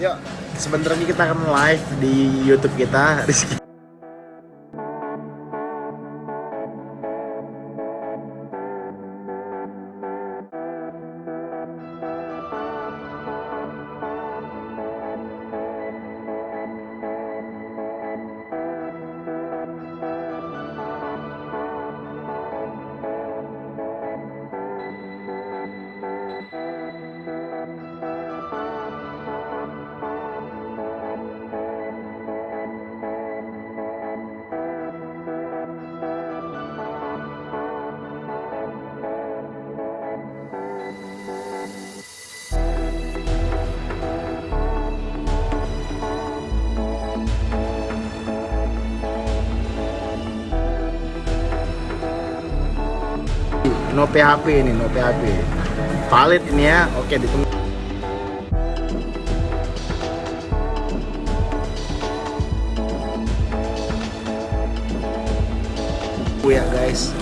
Yuk, sebentar lagi kita akan live di YouTube kita Rizky. No PHP ini no PHP valid ini ya oke ditunggu. Ya guys